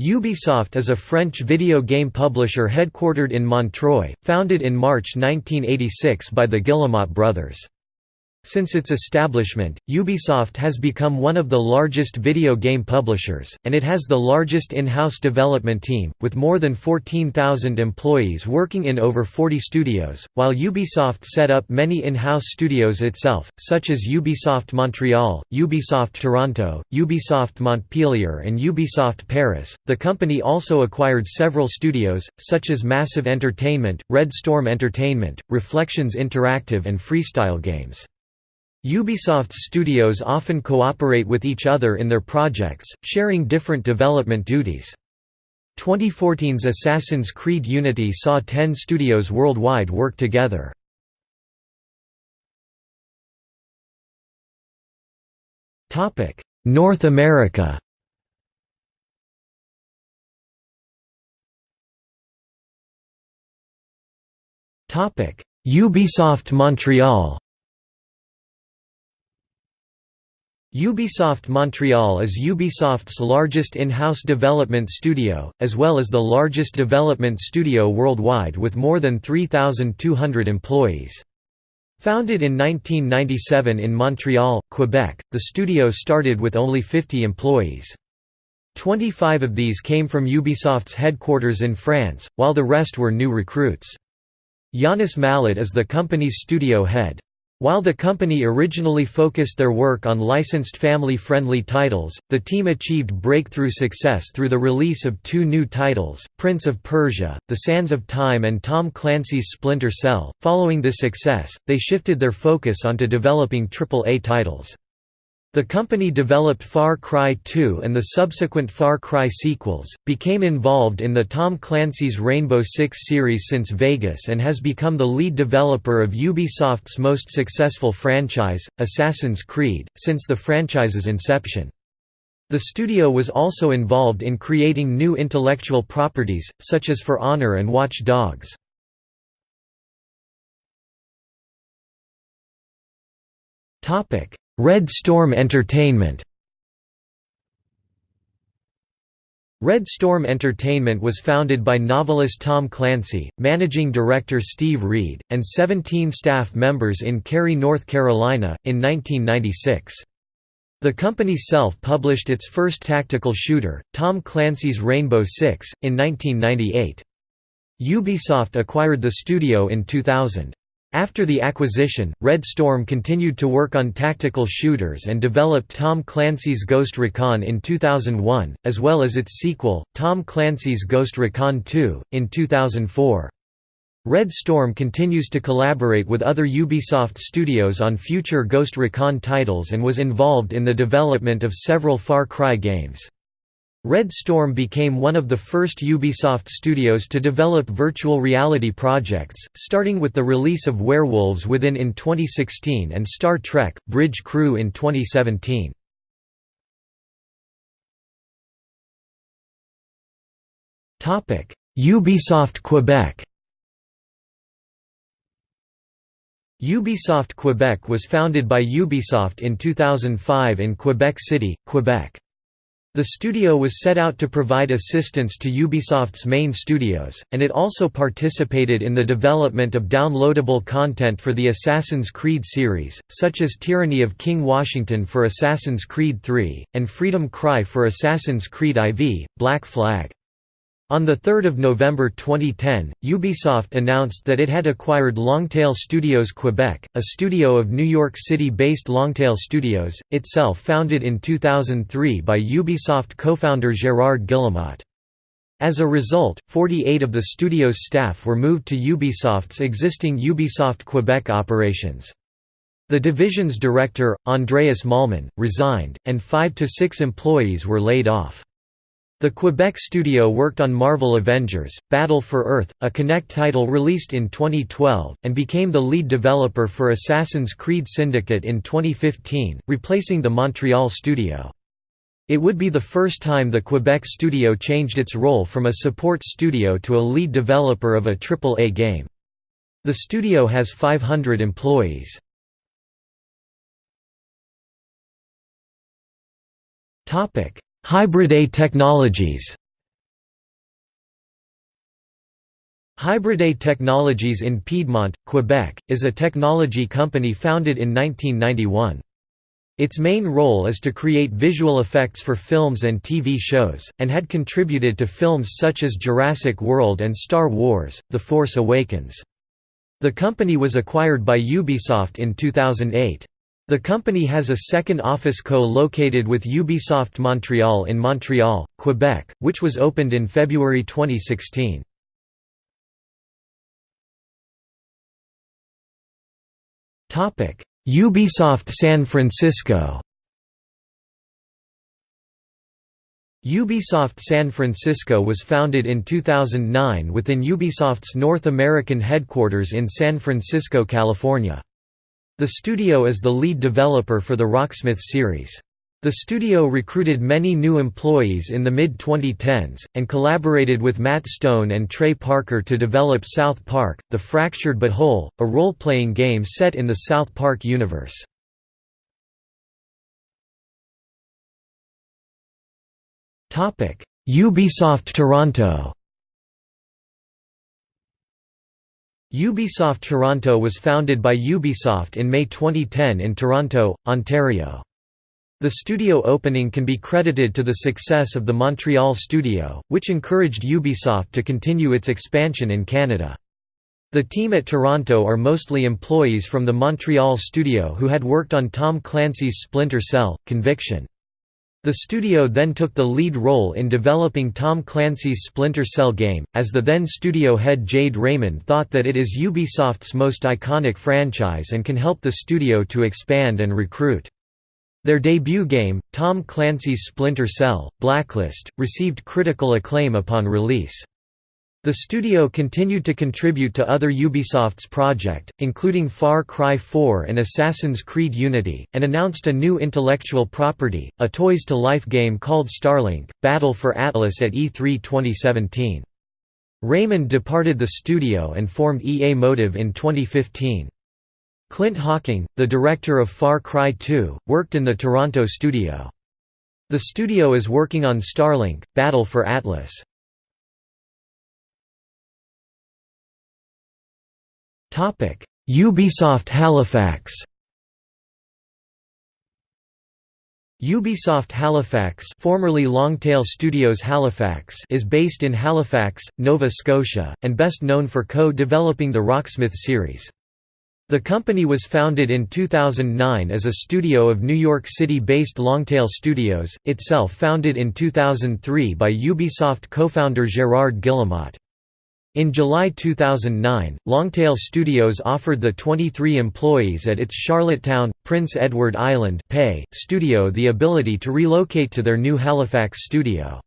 Ubisoft is a French video game publisher headquartered in Montreuil, founded in March 1986 by the Guillemot brothers. Since its establishment, Ubisoft has become one of the largest video game publishers, and it has the largest in-house development team, with more than 14,000 employees working in over 40 studios, while Ubisoft set up many in-house studios itself, such as Ubisoft Montreal, Ubisoft Toronto, Ubisoft Montpellier and Ubisoft Paris. The company also acquired several studios, such as Massive Entertainment, Red Storm Entertainment, Reflections Interactive and Freestyle Games. Ubisoft's studios often cooperate with each other in their projects, sharing different development duties. 2014's Assassin's Creed Unity saw 10 studios worldwide work together. North America Ubisoft Montreal Ubisoft Montreal is Ubisoft's largest in-house development studio, as well as the largest development studio worldwide with more than 3,200 employees. Founded in 1997 in Montreal, Quebec, the studio started with only 50 employees. 25 of these came from Ubisoft's headquarters in France, while the rest were new recruits. Yannis Mallat is the company's studio head. While the company originally focused their work on licensed family-friendly titles, the team achieved breakthrough success through the release of two new titles, Prince of Persia, The Sands of Time and Tom Clancy's Splinter Cell. Following this success, they shifted their focus onto developing AAA titles. The company developed Far Cry 2 and the subsequent Far Cry sequels, became involved in the Tom Clancy's Rainbow Six series since Vegas and has become the lead developer of Ubisoft's most successful franchise, Assassin's Creed, since the franchise's inception. The studio was also involved in creating new intellectual properties, such as For Honor and Watch Dogs. Topic Red Storm Entertainment Red Storm Entertainment was founded by novelist Tom Clancy, managing director Steve Reed, and 17 staff members in Cary, North Carolina, in 1996. The company self-published its first tactical shooter, Tom Clancy's Rainbow Six, in 1998. Ubisoft acquired the studio in 2000. After the acquisition, Red Storm continued to work on tactical shooters and developed Tom Clancy's Ghost Recon in 2001, as well as its sequel, Tom Clancy's Ghost Recon 2, in 2004. Red Storm continues to collaborate with other Ubisoft studios on future Ghost Recon titles and was involved in the development of several Far Cry games. Red Storm became one of the first Ubisoft studios to develop virtual reality projects, starting with the release of Werewolves Within in 2016 and Star Trek – Bridge Crew in 2017. Ubisoft Quebec Ubisoft Quebec was founded by Ubisoft in 2005 in Quebec City, Quebec. The studio was set out to provide assistance to Ubisoft's main studios, and it also participated in the development of downloadable content for the Assassin's Creed series, such as Tyranny of King Washington for Assassin's Creed III, and Freedom Cry for Assassin's Creed IV, Black Flag. On 3 November 2010, Ubisoft announced that it had acquired Longtail Studios Quebec, a studio of New York City-based Longtail Studios, itself founded in 2003 by Ubisoft co-founder Gérard Guillemot. As a result, 48 of the studio's staff were moved to Ubisoft's existing Ubisoft Quebec operations. The division's director, Andreas Malman, resigned, and five to six employees were laid off. The Quebec studio worked on Marvel Avengers, Battle for Earth, a Kinect title released in 2012, and became the lead developer for Assassin's Creed Syndicate in 2015, replacing the Montreal studio. It would be the first time the Quebec studio changed its role from a support studio to a lead developer of a AAA game. The studio has 500 employees. Hybride technologies Hybride Technologies in Piedmont, Quebec, is a technology company founded in 1991. Its main role is to create visual effects for films and TV shows, and had contributed to films such as Jurassic World and Star Wars, The Force Awakens. The company was acquired by Ubisoft in 2008. The company has a second office co-located with Ubisoft Montreal in Montreal, Quebec, which was opened in February 2016. Ubisoft San Francisco Ubisoft San Francisco was founded in 2009 within Ubisoft's North American headquarters in San Francisco, California. The studio is the lead developer for the Rocksmith series. The studio recruited many new employees in the mid-2010s, and collaborated with Matt Stone and Trey Parker to develop South Park, The Fractured But Whole, a role-playing game set in the South Park universe. Ubisoft Toronto Ubisoft Toronto was founded by Ubisoft in May 2010 in Toronto, Ontario. The studio opening can be credited to the success of the Montreal studio, which encouraged Ubisoft to continue its expansion in Canada. The team at Toronto are mostly employees from the Montreal studio who had worked on Tom Clancy's Splinter Cell, Conviction. The studio then took the lead role in developing Tom Clancy's Splinter Cell game, as the then studio head Jade Raymond thought that it is Ubisoft's most iconic franchise and can help the studio to expand and recruit. Their debut game, Tom Clancy's Splinter Cell: Blacklist, received critical acclaim upon release. The studio continued to contribute to other Ubisoft's project, including Far Cry 4 and Assassin's Creed Unity, and announced a new intellectual property, a Toys-to-Life game called Starlink, Battle for Atlas at E3 2017. Raymond departed the studio and formed EA Motive in 2015. Clint Hocking, the director of Far Cry 2, worked in the Toronto studio. The studio is working on Starlink, Battle for Atlas. Ubisoft Halifax Ubisoft Halifax formerly Longtail Studios Halifax is based in Halifax, Nova Scotia, and best known for co-developing the Rocksmith series. The company was founded in 2009 as a studio of New York City-based Longtail Studios, itself founded in 2003 by Ubisoft co-founder Gérard Guillemot. In July 2009, Longtail Studios offered the 23 employees at its Charlottetown, Prince Edward Island pay studio the ability to relocate to their new Halifax studio.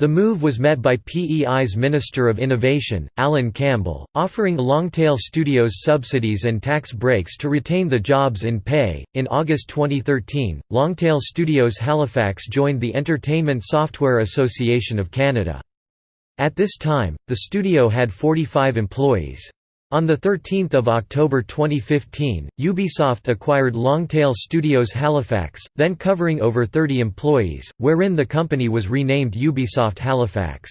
The move was met by PEI's Minister of Innovation, Alan Campbell, offering Longtail Studios subsidies and tax breaks to retain the jobs in pay. In August 2013, Longtail Studios Halifax joined the Entertainment Software Association of Canada. At this time, the studio had 45 employees. On 13 October 2015, Ubisoft acquired Longtail Studios Halifax, then covering over 30 employees, wherein the company was renamed Ubisoft Halifax.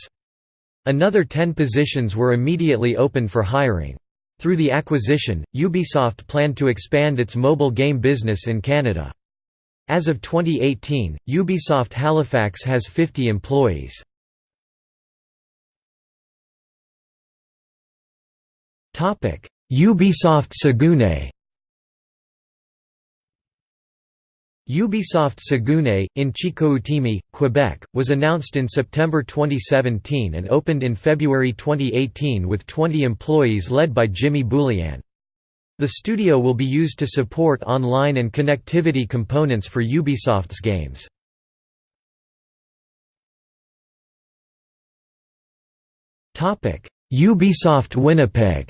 Another 10 positions were immediately opened for hiring. Through the acquisition, Ubisoft planned to expand its mobile game business in Canada. As of 2018, Ubisoft Halifax has 50 employees. Ubisoft Saguenay Ubisoft Saguenay, in Chicoutimi, Quebec, was announced in September 2017 and opened in February 2018 with 20 employees led by Jimmy Boulian. The studio will be used to support online and connectivity components for Ubisoft's games. Ubisoft Winnipeg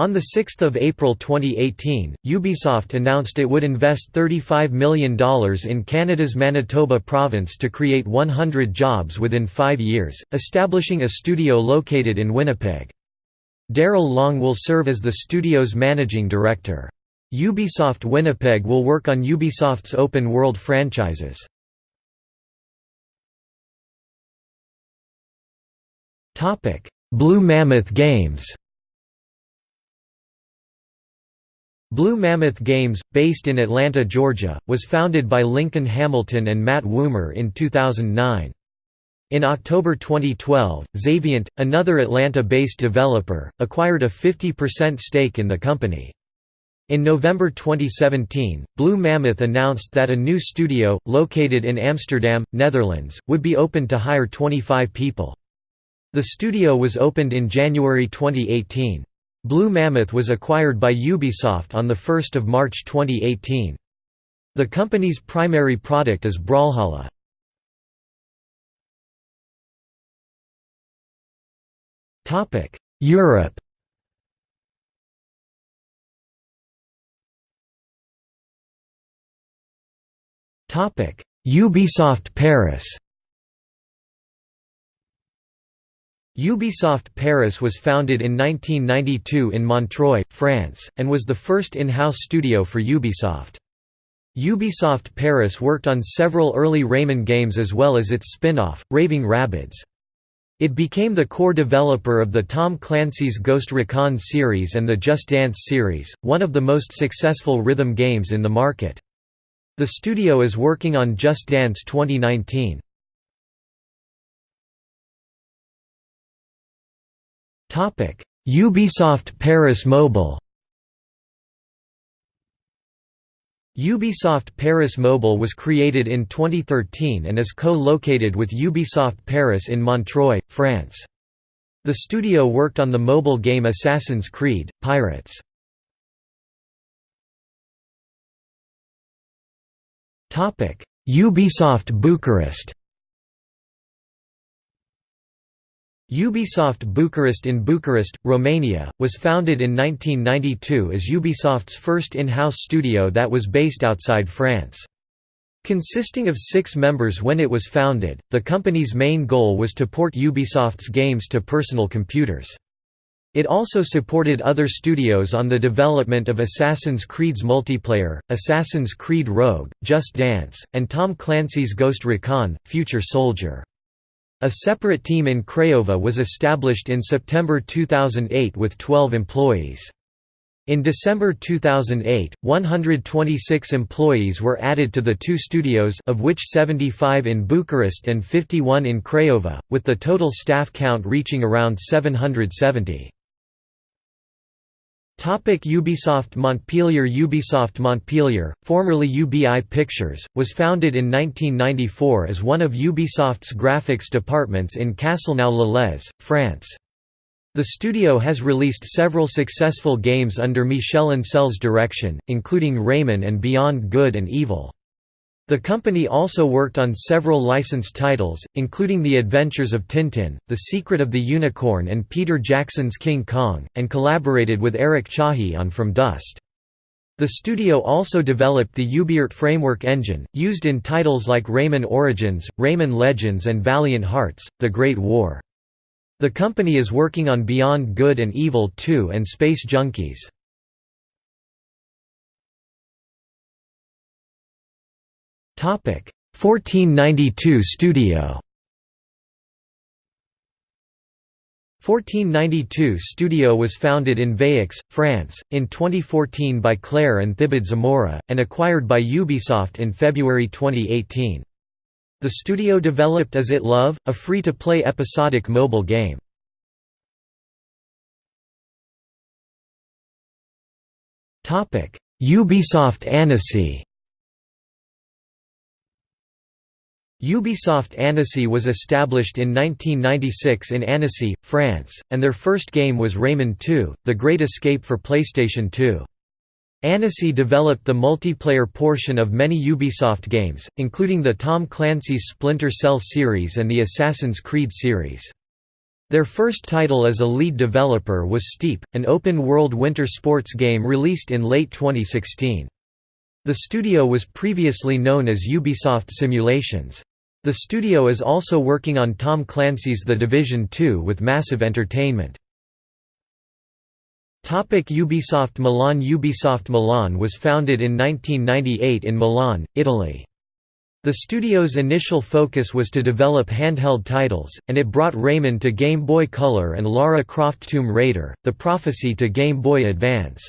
On 6 April 2018, Ubisoft announced it would invest $35 million in Canada's Manitoba province to create 100 jobs within five years, establishing a studio located in Winnipeg. Daryl Long will serve as the studio's managing director. Ubisoft Winnipeg will work on Ubisoft's open-world franchises. Blue Mammoth Games Blue Mammoth Games, based in Atlanta, Georgia, was founded by Lincoln Hamilton and Matt Woomer in 2009. In October 2012, Xaviant, another Atlanta-based developer, acquired a 50% stake in the company. In November 2017, Blue Mammoth announced that a new studio, located in Amsterdam, Netherlands, would be opened to hire 25 people. The studio was opened in January 2018. Blue Mammoth was acquired by Ubisoft on 1 March 2018. The company's primary product is Brawlhalla. Europe Ubisoft Paris Ubisoft Paris was founded in 1992 in Montreuil, France, and was the first in-house studio for Ubisoft. Ubisoft Paris worked on several early Rayman games as well as its spin-off, Raving Rabbids. It became the core developer of the Tom Clancy's Ghost Recon series and the Just Dance series, one of the most successful rhythm games in the market. The studio is working on Just Dance 2019. Ubisoft Paris Mobile Ubisoft Paris Mobile was created in 2013 and is co-located with Ubisoft Paris in Montreuil, France. The studio worked on the mobile game Assassin's Creed, Pirates. Ubisoft Bucharest Ubisoft Bucharest in Bucharest, Romania, was founded in 1992 as Ubisoft's first in-house studio that was based outside France. Consisting of six members when it was founded, the company's main goal was to port Ubisoft's games to personal computers. It also supported other studios on the development of Assassin's Creed's multiplayer, Assassin's Creed Rogue, Just Dance, and Tom Clancy's Ghost Recon, Future Soldier. A separate team in Craiova was established in September 2008 with 12 employees. In December 2008, 126 employees were added to the two studios of which 75 in Bucharest and 51 in Craiova, with the total staff count reaching around 770. Topic Ubisoft Montpellier Ubisoft Montpellier, formerly UBI Pictures, was founded in 1994 as one of Ubisoft's graphics departments in Castelnau-le-Lez, France. The studio has released several successful games under Michel Ancel's direction, including Rayman and Beyond Good and Evil. The company also worked on several licensed titles, including The Adventures of Tintin, The Secret of the Unicorn and Peter Jackson's King Kong, and collaborated with Eric Chahi on From Dust. The studio also developed the UbiArt framework engine, used in titles like Rayman Origins, Rayman Legends and Valiant Hearts, The Great War. The company is working on Beyond Good and Evil 2 and Space Junkies. 1492 Studio 1492 Studio was founded in Vayeux, France, in 2014 by Claire and Thibaut Zamora, and acquired by Ubisoft in February 2018. The studio developed Is It Love, a free-to-play episodic mobile game. Ubisoft Annecy Ubisoft Annecy was established in 1996 in Annecy, France, and their first game was Rayman 2, The Great Escape for PlayStation 2. Annecy developed the multiplayer portion of many Ubisoft games, including the Tom Clancy's Splinter Cell series and the Assassin's Creed series. Their first title as a lead developer was Steep, an open-world winter sports game released in late 2016. The studio was previously known as Ubisoft Simulations. The studio is also working on Tom Clancy's The Division 2 with Massive Entertainment. Topic Ubisoft Milan Ubisoft Milan was founded in 1998 in Milan, Italy. The studio's initial focus was to develop handheld titles, and it brought Rayman to Game Boy Color and Lara Croft Tomb Raider, The Prophecy to Game Boy Advance.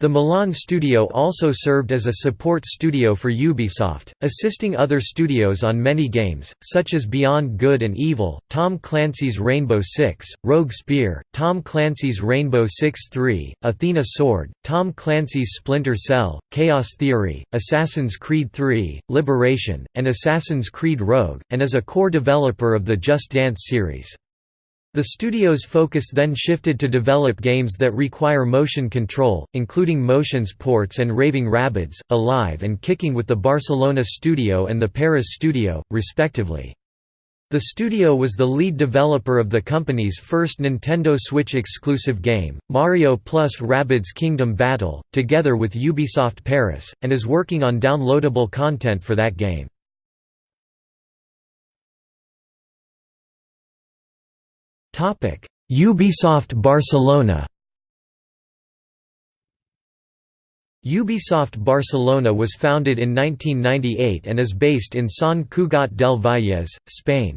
The Milan studio also served as a support studio for Ubisoft, assisting other studios on many games, such as Beyond Good and Evil, Tom Clancy's Rainbow Six, Rogue Spear, Tom Clancy's Rainbow Six 3, Athena Sword, Tom Clancy's Splinter Cell, Chaos Theory, Assassin's Creed 3, Liberation, and Assassin's Creed Rogue, and as a core developer of the Just Dance series. The studio's focus then shifted to develop games that require motion control, including motion sports and Raving Rabbids, Alive and Kicking with the Barcelona studio and the Paris studio, respectively. The studio was the lead developer of the company's first Nintendo Switch exclusive game, Mario plus Rabbids Kingdom Battle, together with Ubisoft Paris, and is working on downloadable content for that game. Ubisoft Barcelona Ubisoft Barcelona was founded in 1998 and is based in Sant Cugat del Vallès, Spain.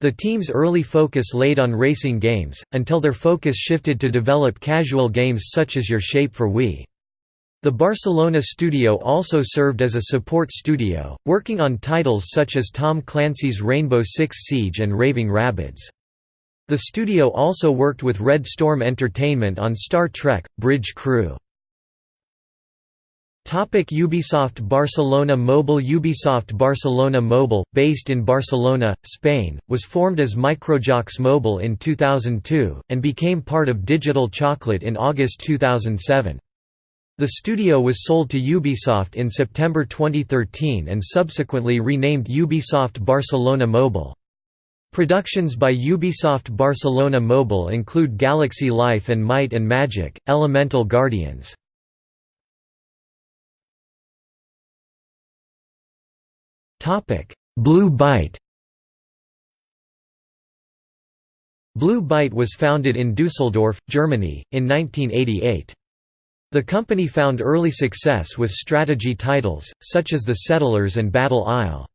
The team's early focus laid on racing games, until their focus shifted to develop casual games such as Your Shape for Wii. The Barcelona studio also served as a support studio, working on titles such as Tom Clancy's Rainbow Six Siege and Raving Rabbids. The studio also worked with Red Storm Entertainment on Star Trek – Bridge Crew. Topic Ubisoft Barcelona Mobile Ubisoft Barcelona Mobile, based in Barcelona, Spain, was formed as Microjocs Mobile in 2002, and became part of Digital Chocolate in August 2007. The studio was sold to Ubisoft in September 2013 and subsequently renamed Ubisoft Barcelona Mobile. Productions by Ubisoft Barcelona Mobile include Galaxy Life and Might and Magic, Elemental Guardians. Blue Byte Blue Byte was founded in Dusseldorf, Germany, in 1988. The company found early success with strategy titles, such as The Settlers and Battle Isle.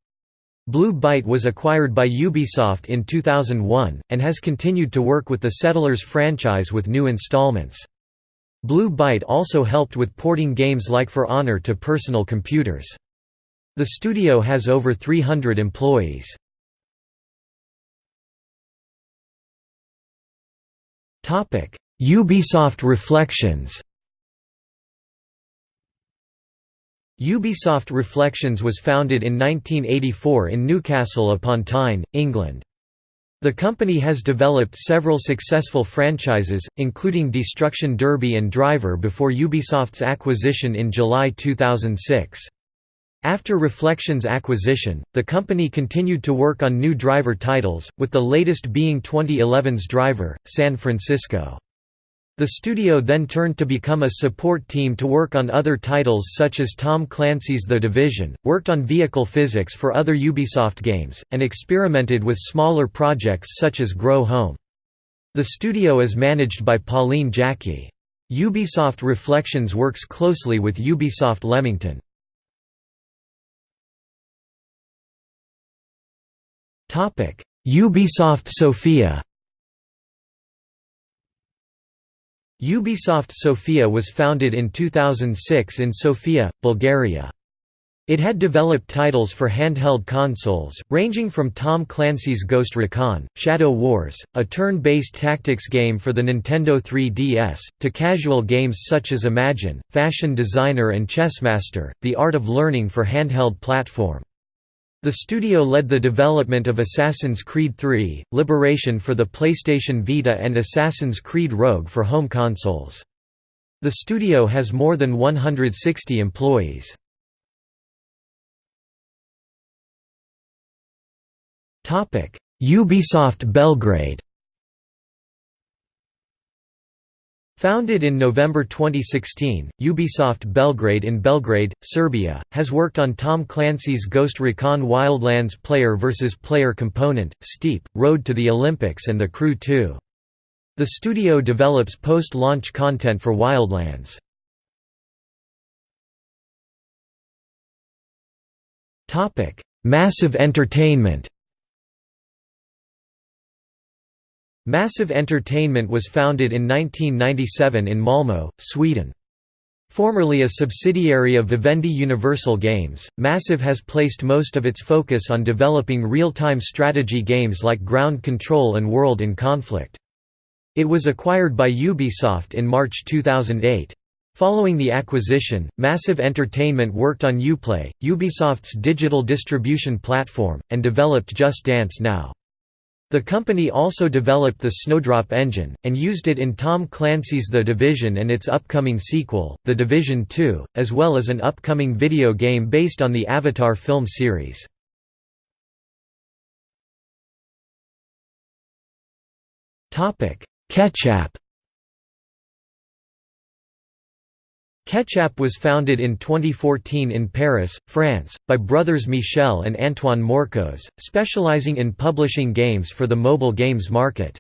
Blue Byte was acquired by Ubisoft in 2001, and has continued to work with the Settlers franchise with new installments. Blue Byte also helped with porting games like For Honor to personal computers. The studio has over 300 employees. Ubisoft Reflections Ubisoft Reflections was founded in 1984 in Newcastle upon Tyne, England. The company has developed several successful franchises, including Destruction Derby and Driver before Ubisoft's acquisition in July 2006. After Reflections acquisition, the company continued to work on new driver titles, with the latest being 2011's Driver, San Francisco. The studio then turned to become a support team to work on other titles such as Tom Clancy's The Division, worked on vehicle physics for other Ubisoft games, and experimented with smaller projects such as Grow Home. The studio is managed by Pauline Jacquey. Ubisoft Reflections works closely with Ubisoft Leamington. Ubisoft Sofia Ubisoft Sofia was founded in 2006 in Sofia, Bulgaria. It had developed titles for handheld consoles, ranging from Tom Clancy's Ghost Recon, Shadow Wars, a turn-based tactics game for the Nintendo 3DS, to casual games such as Imagine, Fashion Designer and Chessmaster, The Art of Learning for handheld platform. The studio led the development of Assassin's Creed III, Liberation for the PlayStation Vita and Assassin's Creed Rogue for home consoles. The studio has more than 160 employees. Ubisoft Belgrade Founded in November 2016, Ubisoft Belgrade in Belgrade, Serbia, has worked on Tom Clancy's Ghost Recon Wildlands player versus player component, Steep, Road to the Olympics and The Crew 2. The studio develops post-launch content for Wildlands. Massive Entertainment Massive Entertainment was founded in 1997 in Malmö, Sweden. Formerly a subsidiary of Vivendi Universal Games, Massive has placed most of its focus on developing real-time strategy games like Ground Control and World in Conflict. It was acquired by Ubisoft in March 2008. Following the acquisition, Massive Entertainment worked on Uplay, Ubisoft's digital distribution platform, and developed Just Dance Now. The company also developed the Snowdrop engine, and used it in Tom Clancy's The Division and its upcoming sequel, The Division 2, as well as an upcoming video game based on the Avatar film series. Ketchapp Ketchapp was founded in 2014 in Paris, France, by brothers Michel and Antoine Morcos, specializing in publishing games for the mobile games market.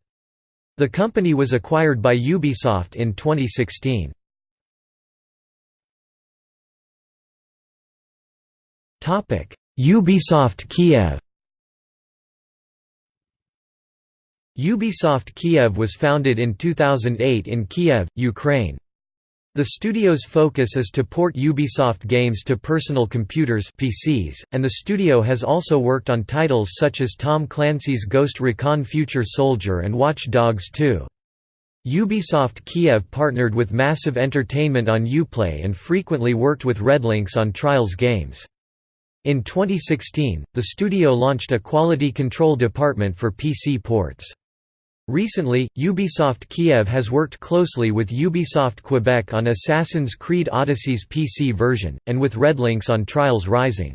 The company was acquired by Ubisoft in 2016. Ubisoft Kiev Ubisoft Kiev was founded in 2008 in Kiev, Ukraine. The studio's focus is to port Ubisoft games to personal computers PCs, and the studio has also worked on titles such as Tom Clancy's Ghost Recon Future Soldier and Watch Dogs 2. Ubisoft Kiev partnered with Massive Entertainment on Uplay and frequently worked with RedLynx on Trials games. In 2016, the studio launched a quality control department for PC ports. Recently, Ubisoft Kiev has worked closely with Ubisoft Quebec on Assassin's Creed Odyssey's PC version, and with RedLynx on Trials Rising.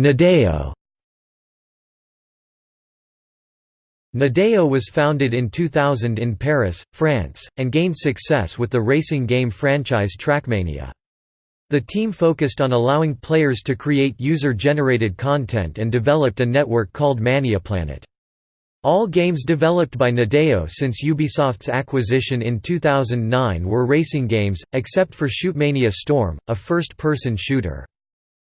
Nadeo Nadeo was founded in 2000 in Paris, France, and gained success with the racing game franchise Trackmania. The team focused on allowing players to create user-generated content and developed a network called ManiaPlanet. All games developed by Nadeo since Ubisoft's acquisition in 2009 were racing games, except for Shootmania Storm, a first-person shooter.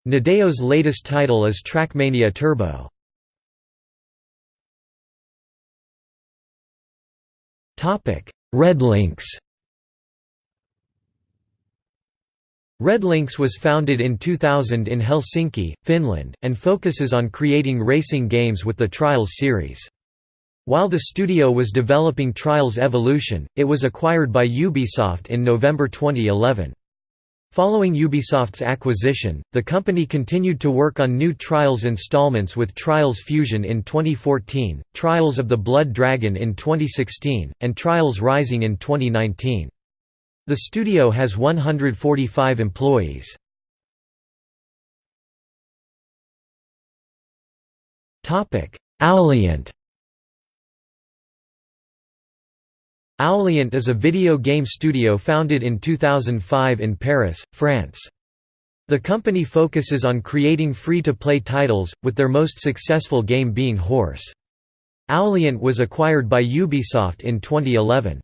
Nadeo's latest title is Trackmania Turbo. RedLynx was founded in 2000 in Helsinki, Finland, and focuses on creating racing games with the Trials series. While the studio was developing Trials Evolution, it was acquired by Ubisoft in November 2011. Following Ubisoft's acquisition, the company continued to work on new Trials installments with Trials Fusion in 2014, Trials of the Blood Dragon in 2016, and Trials Rising in 2019. The studio has 145 employees. Owlient Owlient is a video game studio founded in 2005 in Paris, France. The company focuses on creating free-to-play titles, with their most successful game being Howrse. Owlient was acquired by Ubisoft in 2011.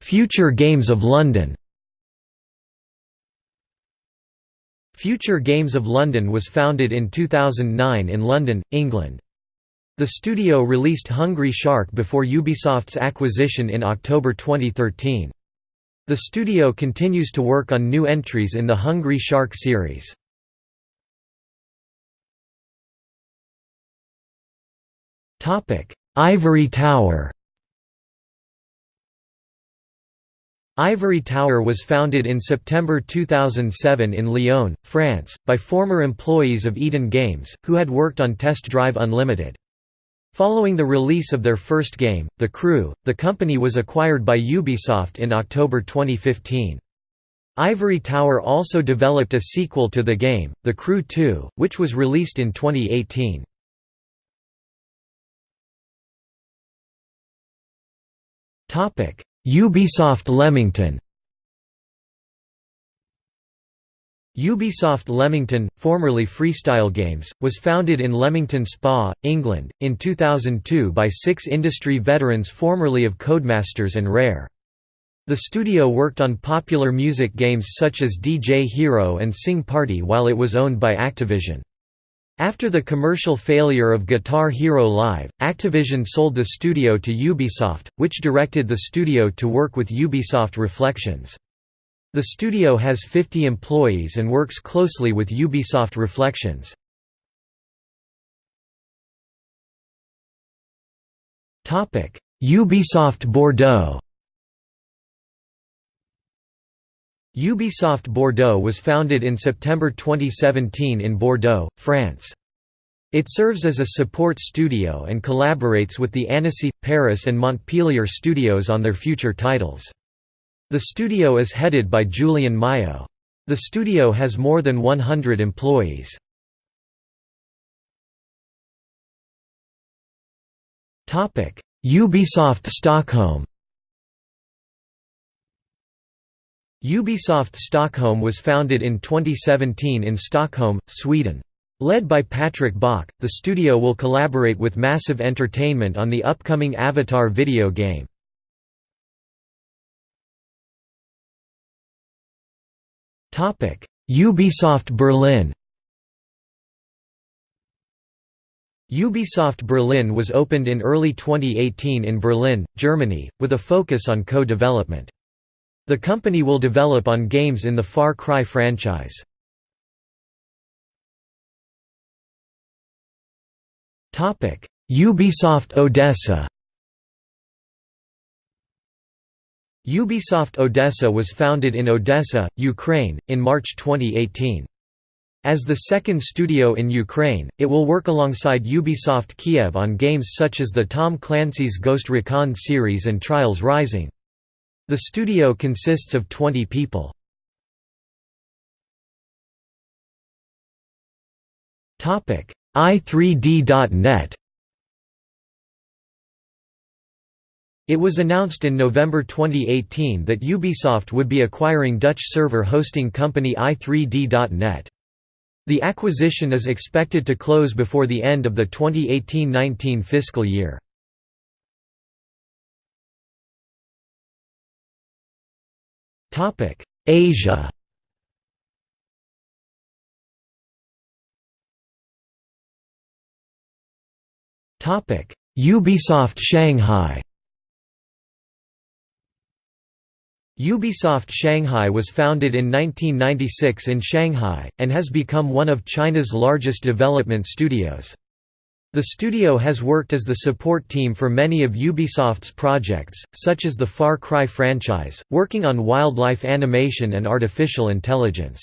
Future Games of London Future Games of London was founded in 2009 in London, England. The studio released Hungry Shark before Ubisoft's acquisition in October 2013. The studio continues to work on new entries in the Hungry Shark series. Ivory Tower Ivory Tower was founded in September 2007 in Lyon, France, by former employees of Eden Games, who had worked on Test Drive Unlimited. Following the release of their first game, The Crew, the company was acquired by Ubisoft in October 2015. Ivory Tower also developed a sequel to the game, The Crew 2, which was released in 2018. Ubisoft Leamington Ubisoft Leamington, formerly Freestyle Games, was founded in Leamington Spa, England, in 2002 by six industry veterans formerly of Codemasters and Rare. The studio worked on popular music games such as DJ Hero and Sing Party while it was owned by Activision. After the commercial failure of Guitar Hero Live, Activision sold the studio to Ubisoft, which directed the studio to work with Ubisoft Reflections. The studio has 50 employees and works closely with Ubisoft Reflections. Ubisoft Bordeaux Ubisoft Bordeaux was founded in September 2017 in Bordeaux, France. It serves as a support studio and collaborates with the Annecy, Paris and Montpellier studios on their future titles. The studio is headed by Julien Mayo. The studio has more than 100 employees. Ubisoft Stockholm Ubisoft Stockholm was founded in 2017 in Stockholm, Sweden. Led by Patrick Bach, the studio will collaborate with Massive Entertainment on the upcoming Avatar video game. Ubisoft Berlin Ubisoft Berlin was opened in early 2018 in Berlin, Germany, with a focus on co-development. The company will develop on games in the Far Cry franchise. Ubisoft Odessa Ubisoft Odessa was founded in Odessa, Ukraine, in March 2018. As the second studio in Ukraine, it will work alongside Ubisoft Kiev on games such as the Tom Clancy's Ghost Recon series and Trials Rising. The studio consists of 20 people. i3d.net It was announced in November 2018 that Ubisoft would be acquiring Dutch server hosting company i3d.net. The acquisition is expected to close before the end of the 2018–19 fiscal year. Asia Topic: Ubisoft Shanghai Ubisoft Shanghai was founded in 1996 in Shanghai, and has become one of China's largest development studios. The studio has worked as the support team for many of Ubisoft's projects, such as the Far Cry franchise, working on wildlife animation and artificial intelligence.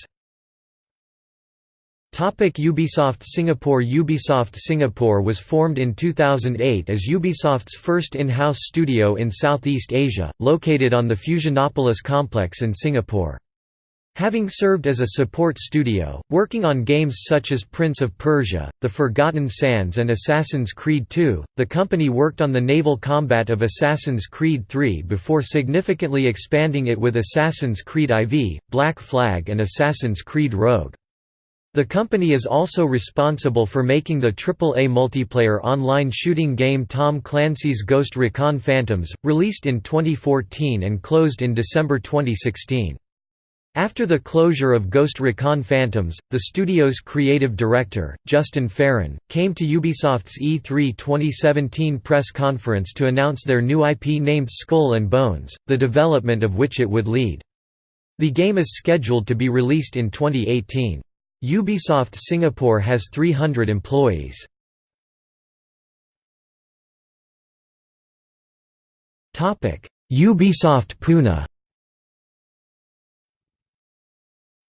Ubisoft Singapore Ubisoft Singapore was formed in 2008 as Ubisoft's first in-house studio in Southeast Asia, located on the Fusionopolis complex in Singapore. Having served as a support studio, working on games such as Prince of Persia, The Forgotten Sands and Assassin's Creed II, the company worked on the naval combat of Assassin's Creed III before significantly expanding it with Assassin's Creed IV, Black Flag and Assassin's Creed Rogue. The company is also responsible for making the AAA multiplayer online shooting game Tom Clancy's Ghost Recon Phantoms, released in 2014 and closed in December 2016. After the closure of Ghost Recon Phantoms, the studio's creative director, Justin Farren, came to Ubisoft's E3 2017 press conference to announce their new IP named Skull and Bones, the development of which it would lead. The game is scheduled to be released in 2018. Ubisoft Singapore has 300 employees. Ubisoft Pune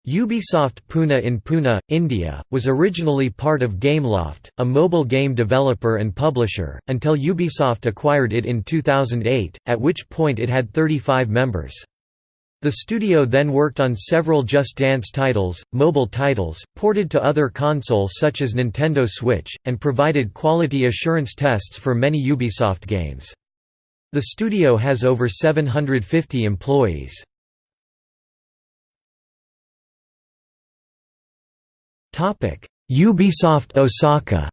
Ubisoft Pune in Pune, India, was originally part of Gameloft, a mobile game developer and publisher, until Ubisoft acquired it in 2008, at which point it had 35 members. The studio then worked on several Just Dance titles, mobile titles, ported to other consoles such as Nintendo Switch, and provided quality assurance tests for many Ubisoft games. The studio has over 750 employees. Ubisoft Osaka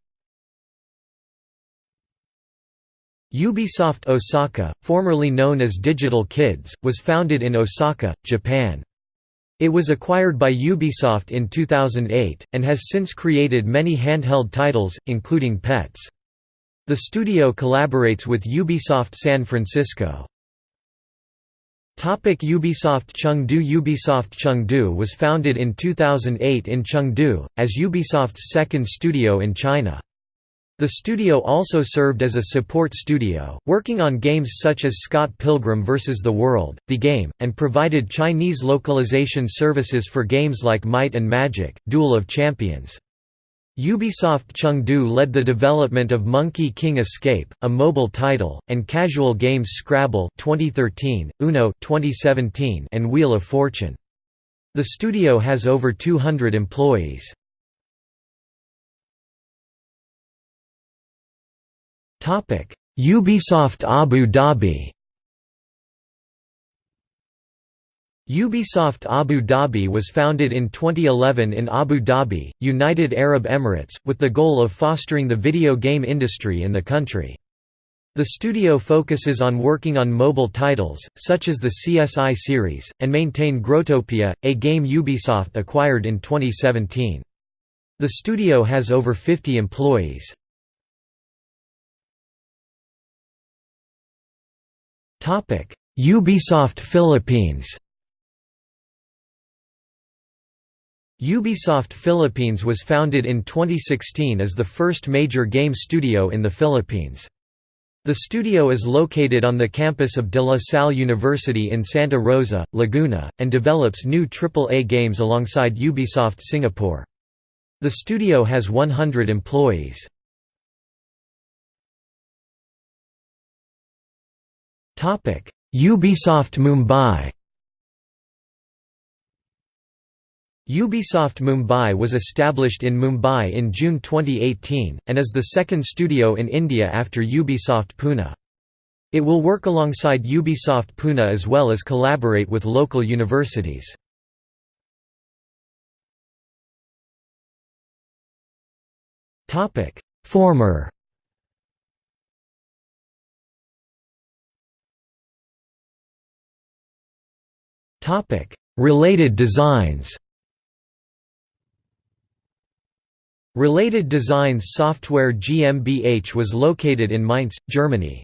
Ubisoft Osaka, formerly known as Digital Kids, was founded in Osaka, Japan. It was acquired by Ubisoft in 2008, and has since created many handheld titles, including Pets. The studio collaborates with Ubisoft San Francisco. Ubisoft Chengdu Ubisoft Chengdu was founded in 2008 in Chengdu, as Ubisoft's second studio in China. The studio also served as a support studio, working on games such as Scott Pilgrim vs. the World, The Game, and provided Chinese localization services for games like Might and Magic, Duel of Champions. Ubisoft Chengdu led the development of Monkey King Escape, a mobile title, and casual games Scrabble 2013, Uno 2017, and Wheel of Fortune. The studio has over 200 employees. Ubisoft Abu Dhabi Ubisoft Abu Dhabi was founded in 2011 in Abu Dhabi, United Arab Emirates, with the goal of fostering the video game industry in the country. The studio focuses on working on mobile titles, such as the CSI series, and maintain Growtopia, a game Ubisoft acquired in 2017. The studio has over 50 employees. Ubisoft Philippines Ubisoft Philippines was founded in 2016 as the first major game studio in the Philippines. The studio is located on the campus of De La Salle University in Santa Rosa, Laguna, and develops new AAA games alongside Ubisoft Singapore. The studio has 100 employees. Ubisoft Mumbai Ubisoft Mumbai was established in Mumbai in June 2018, and is the second studio in India after Ubisoft Pune. It will work alongside Ubisoft Pune as well as collaborate with local universities. Former Related designs Related Designs Software GmbH was located in Mainz, Germany.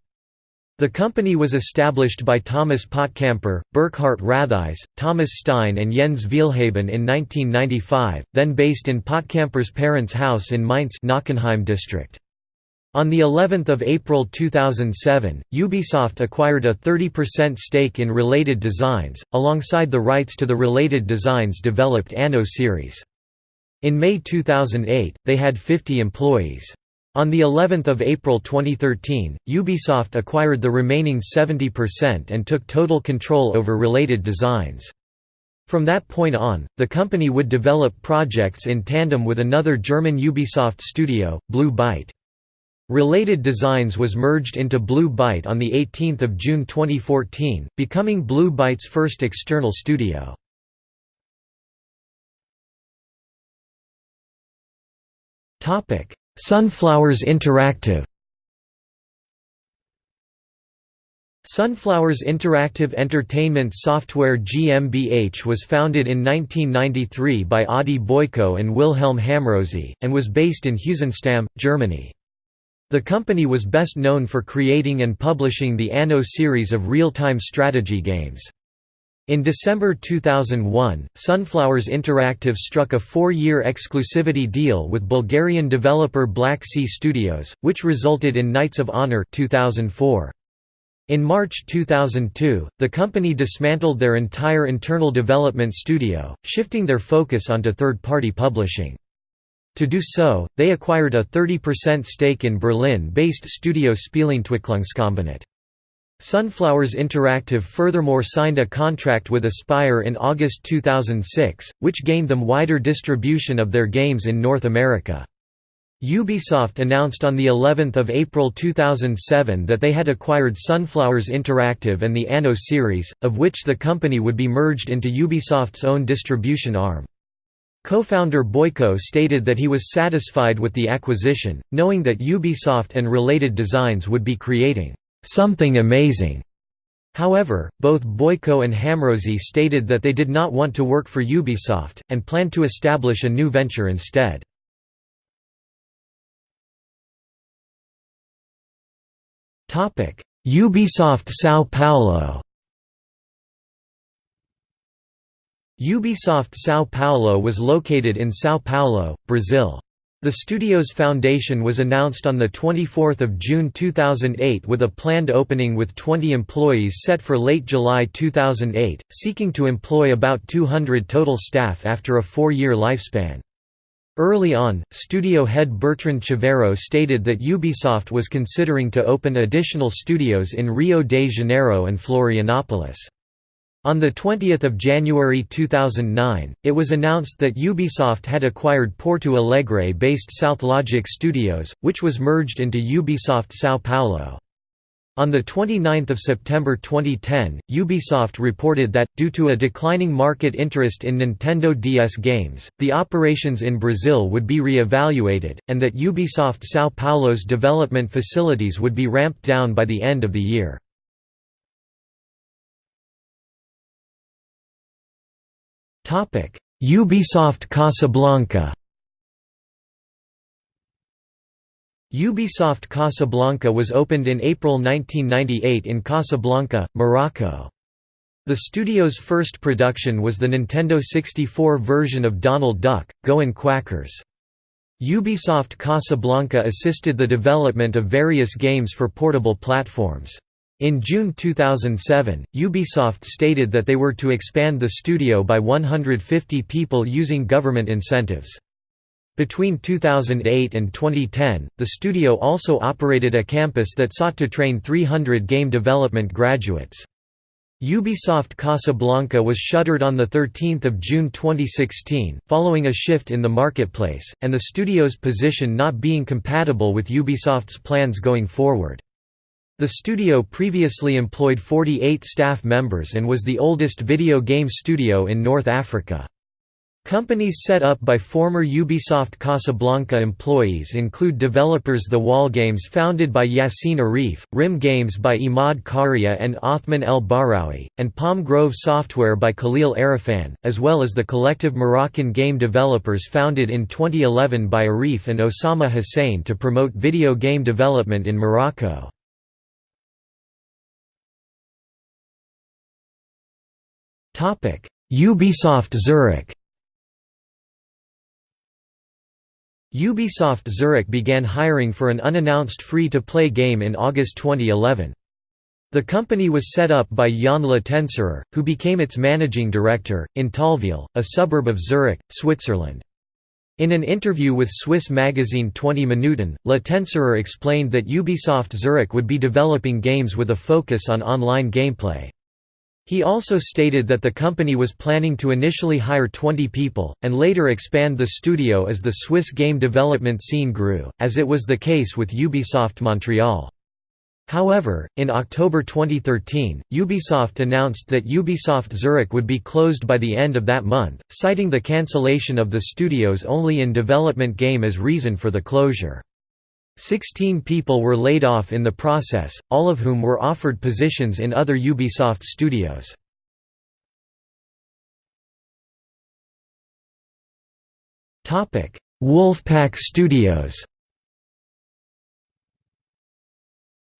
The company was established by Thomas Pottkamper, Burkhard Ratheiser, Thomas Stein and Jens Wielhaben in 1995, then based in Pottkamper's parents' house in Mainz Nockenheim district. On the 11th of April 2007, Ubisoft acquired a 30% stake in Related Designs, alongside the rights to the Related Designs developed Anno series. In May 2008, they had 50 employees. On the 11th of April 2013, Ubisoft acquired the remaining 70% and took total control over Related Designs. From that point on, the company would develop projects in tandem with another German Ubisoft studio, Blue Byte. Related Designs was merged into Blue Byte on 18 June 2014, becoming Blue Byte's first external studio. Sunflowers Interactive Sunflowers Interactive Entertainment Software GmbH was founded in 1993 by Adi Boiko and Wilhelm Hamrozi, and was based in Heusenstamm, Germany. The company was best known for creating and publishing the Anno series of real-time strategy games. In December 2001, Sunflowers Interactive struck a four-year exclusivity deal with Bulgarian developer Black Sea Studios, which resulted in Knights of Honor 2004. In March 2002, the company dismantled their entire internal development studio, shifting their focus onto third-party publishing. To do so, they acquired a 30% stake in Berlin-based studio Spieleentwicklungskombinat. Sunflowers Interactive furthermore signed a contract with Aspyr in August 2006, which gained them wider distribution of their games in North America. Ubisoft announced on the 11th of April 2007 that they had acquired Sunflowers Interactive and the Anno series, of which the company would be merged into Ubisoft's own distribution arm. Co-founder Boiko stated that he was satisfied with the acquisition, knowing that Ubisoft and related designs would be creating something amazing. However, both Boiko and Hamrozi stated that they did not want to work for Ubisoft, and planned to establish a new venture instead. Ubisoft São Paulo Ubisoft São Paulo was located in São Paulo, Brazil. The studio's foundation was announced on 24 June 2008 with a planned opening with 20 employees set for late July 2008, seeking to employ about 200 total staff after a four-year lifespan. Early on, studio head Bertrand Chaverot stated that Ubisoft was considering to open additional studios in Rio de Janeiro and Florianópolis. On 20 January 2009, it was announced that Ubisoft had acquired Porto Alegre-based SouthLogic Studios, which was merged into Ubisoft São Paulo. On 29 September 2010, Ubisoft reported that, due to a declining market interest in Nintendo DS games, the operations in Brazil would be re-evaluated, and that Ubisoft São Paulo's development facilities would be ramped down by the end of the year. Ubisoft Casablanca Ubisoft Casablanca was opened in April 1998 in Casablanca, Morocco. The studio's first production was the Nintendo 64 version of Donald Duck, Go Goin' Quackers. Ubisoft Casablanca assisted the development of various games for portable platforms. In June 2007, Ubisoft stated that they were to expand the studio by 150 people using government incentives. Between 2008 and 2010, the studio also operated a campus that sought to train 300 game development graduates. Ubisoft Casablanca was shuttered on 13 June 2016, following a shift in the marketplace, and the studio's position not being compatible with Ubisoft's plans going forward. The studio previously employed 48 staff members and was the oldest video game studio in North Africa. Companies set up by former Ubisoft Casablanca employees include developers The Wall Games founded by Yassine Arif, RIM Games by Imad Karia and Othman El Bahraoui, and Palm Grove Software by Khalil Arifan, as well as the collective Moroccan game developers founded in 2011 by Arif and Osama Hussein to promote video game development in Morocco. Ubisoft Zurich. Ubisoft Zurich began hiring for an unannounced free-to-play game in August 2011. The company was set up by Jan Letenserer, who became its managing director, in Thalwil, a suburb of Zurich, Switzerland. In an interview with Swiss magazine 20 Minuten, Letenserer explained that Ubisoft Zurich would be developing games with a focus on online gameplay. He also stated that the company was planning to initially hire 20 people, and later expand the studio as the Swiss game development scene grew, as it was the case with Ubisoft Montreal. However, in October 2013, Ubisoft announced that Ubisoft Zurich would be closed by the end of that month, citing the cancellation of the studio's only in development game as reason for the closure. Sixteen people were laid off in the process, all of whom were offered positions in other Ubisoft studios. Wolfpack Studios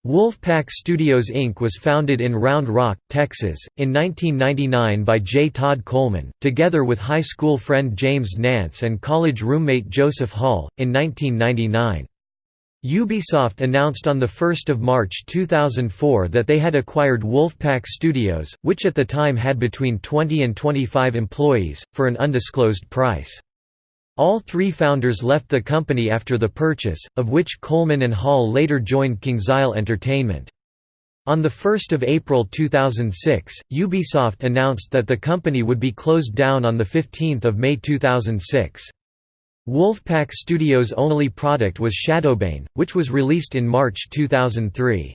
Wolfpack Studios Inc. was founded in Round Rock, Texas, in 1999 by J. Todd Coleman, together with high school friend James Nance and college roommate Joseph Hall, in 1999. Ubisoft announced on 1 March 2004 that they had acquired Wolfpack Studios, which at the time had between 20 and 25 employees, for an undisclosed price. All three founders left the company after the purchase, of which Coleman and Hall later joined KingsIsle Entertainment. On 1 April 2006, Ubisoft announced that the company would be closed down on 15 May 2006. Wolfpack Studios' only product was Shadowbane, which was released in March 2003.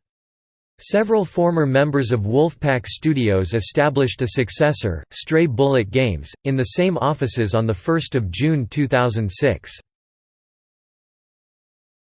Several former members of Wolfpack Studios established a successor, Stray Bullet Games, in the same offices on 1 June 2006.